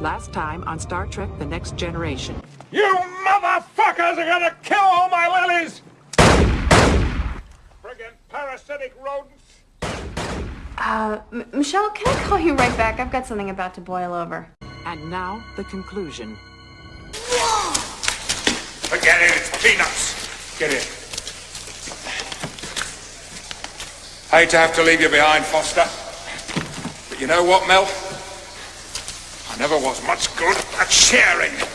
Last time on Star Trek The Next Generation. You motherfuckers are gonna kill all my lilies! Friggin' parasitic rodents! Uh, M Michelle, can I call you right back? I've got something about to boil over. And now, the conclusion. Forget it, it's peanuts! Get in. Hate to have to leave you behind, Foster. But you know what, Mel? I never was much good at sharing.